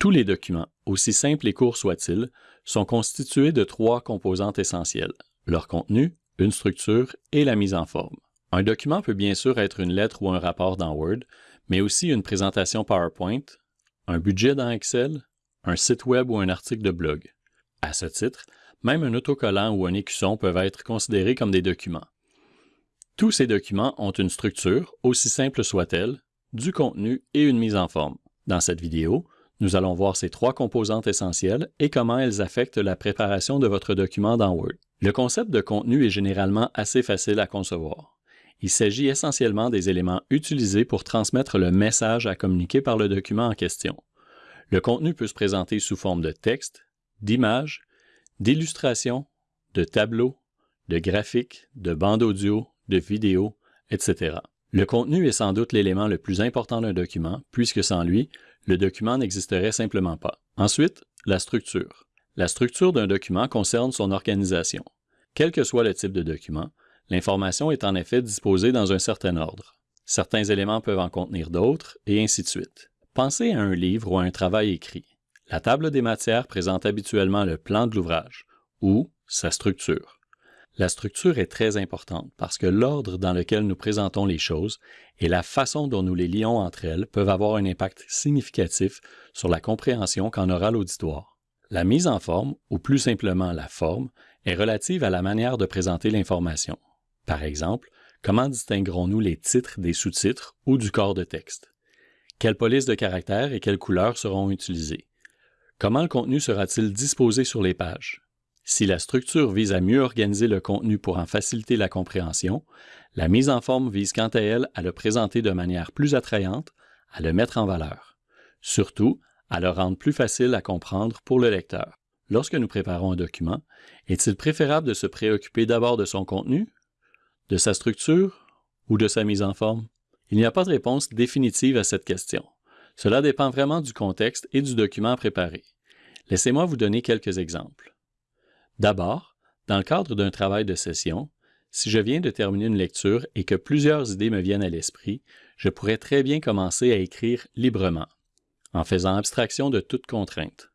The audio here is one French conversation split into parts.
Tous les documents, aussi simples et courts soient-ils, sont constitués de trois composantes essentielles, leur contenu, une structure et la mise en forme. Un document peut bien sûr être une lettre ou un rapport dans Word, mais aussi une présentation PowerPoint, un budget dans Excel, un site web ou un article de blog. À ce titre, même un autocollant ou un écusson peuvent être considérés comme des documents. Tous ces documents ont une structure, aussi simple soit-elle, du contenu et une mise en forme. Dans cette vidéo, nous allons voir ces trois composantes essentielles et comment elles affectent la préparation de votre document dans Word. Le concept de contenu est généralement assez facile à concevoir. Il s'agit essentiellement des éléments utilisés pour transmettre le message à communiquer par le document en question. Le contenu peut se présenter sous forme de texte, d'images, d'illustrations, de tableaux, de graphiques, de bandes audio, de vidéos, etc. Le contenu est sans doute l'élément le plus important d'un document, puisque sans lui, le document n'existerait simplement pas. Ensuite, la structure. La structure d'un document concerne son organisation. Quel que soit le type de document, l'information est en effet disposée dans un certain ordre. Certains éléments peuvent en contenir d'autres, et ainsi de suite. Pensez à un livre ou à un travail écrit. La table des matières présente habituellement le plan de l'ouvrage, ou sa structure. La structure est très importante parce que l'ordre dans lequel nous présentons les choses et la façon dont nous les lions entre elles peuvent avoir un impact significatif sur la compréhension qu'en aura l'auditoire. La mise en forme, ou plus simplement la forme, est relative à la manière de présenter l'information. Par exemple, comment distinguerons-nous les titres des sous-titres ou du corps de texte? Quelles polices de caractères et quelles couleurs seront utilisées? Comment le contenu sera-t-il disposé sur les pages? Si la structure vise à mieux organiser le contenu pour en faciliter la compréhension, la mise en forme vise quant à elle à le présenter de manière plus attrayante, à le mettre en valeur. Surtout, à le rendre plus facile à comprendre pour le lecteur. Lorsque nous préparons un document, est-il préférable de se préoccuper d'abord de son contenu, de sa structure ou de sa mise en forme? Il n'y a pas de réponse définitive à cette question. Cela dépend vraiment du contexte et du document préparé. Laissez-moi vous donner quelques exemples. D'abord, dans le cadre d'un travail de session, si je viens de terminer une lecture et que plusieurs idées me viennent à l'esprit, je pourrais très bien commencer à écrire librement, en faisant abstraction de toute contrainte.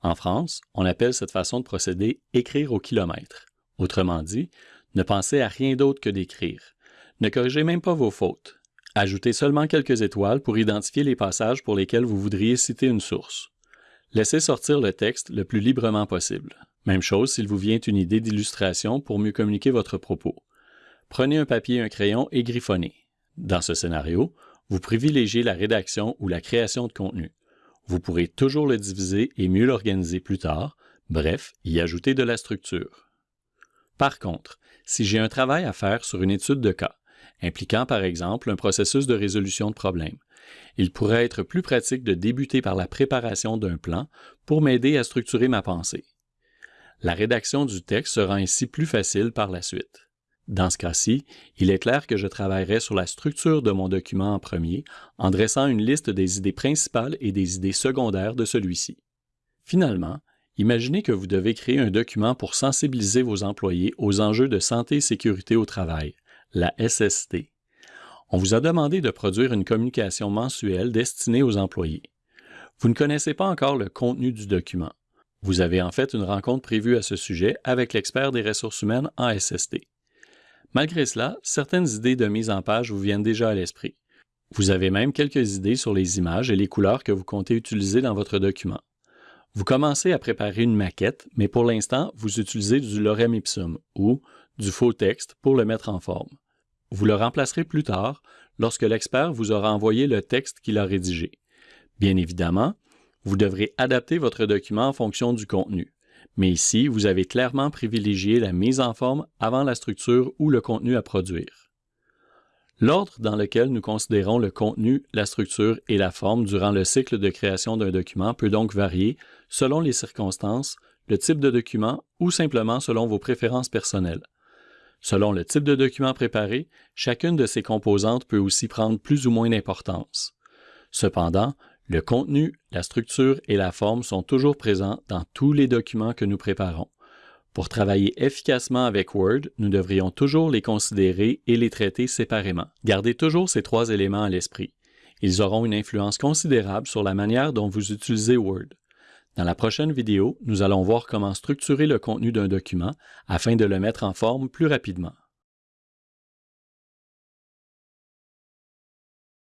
En France, on appelle cette façon de procéder écrire au kilomètre. Autrement dit, ne pensez à rien d'autre que d'écrire. Ne corrigez même pas vos fautes. Ajoutez seulement quelques étoiles pour identifier les passages pour lesquels vous voudriez citer une source. Laissez sortir le texte le plus librement possible. Même chose s'il vous vient une idée d'illustration pour mieux communiquer votre propos. Prenez un papier et un crayon et griffonnez. Dans ce scénario, vous privilégiez la rédaction ou la création de contenu. Vous pourrez toujours le diviser et mieux l'organiser plus tard, bref, y ajouter de la structure. Par contre, si j'ai un travail à faire sur une étude de cas, impliquant par exemple un processus de résolution de problème, il pourrait être plus pratique de débuter par la préparation d'un plan pour m'aider à structurer ma pensée. La rédaction du texte sera ainsi plus facile par la suite. Dans ce cas-ci, il est clair que je travaillerai sur la structure de mon document en premier en dressant une liste des idées principales et des idées secondaires de celui-ci. Finalement, imaginez que vous devez créer un document pour sensibiliser vos employés aux enjeux de santé et sécurité au travail, la SST. On vous a demandé de produire une communication mensuelle destinée aux employés. Vous ne connaissez pas encore le contenu du document. Vous avez en fait une rencontre prévue à ce sujet avec l'expert des ressources humaines en SST. Malgré cela, certaines idées de mise en page vous viennent déjà à l'esprit. Vous avez même quelques idées sur les images et les couleurs que vous comptez utiliser dans votre document. Vous commencez à préparer une maquette, mais pour l'instant, vous utilisez du lorem ipsum ou du faux texte pour le mettre en forme. Vous le remplacerez plus tard lorsque l'expert vous aura envoyé le texte qu'il a rédigé. Bien évidemment, vous devrez adapter votre document en fonction du contenu. Mais ici, vous avez clairement privilégié la mise en forme avant la structure ou le contenu à produire. L'ordre dans lequel nous considérons le contenu, la structure et la forme durant le cycle de création d'un document peut donc varier selon les circonstances, le type de document ou simplement selon vos préférences personnelles. Selon le type de document préparé, chacune de ces composantes peut aussi prendre plus ou moins d'importance. Cependant, le contenu, la structure et la forme sont toujours présents dans tous les documents que nous préparons. Pour travailler efficacement avec Word, nous devrions toujours les considérer et les traiter séparément. Gardez toujours ces trois éléments à l'esprit. Ils auront une influence considérable sur la manière dont vous utilisez Word. Dans la prochaine vidéo, nous allons voir comment structurer le contenu d'un document afin de le mettre en forme plus rapidement.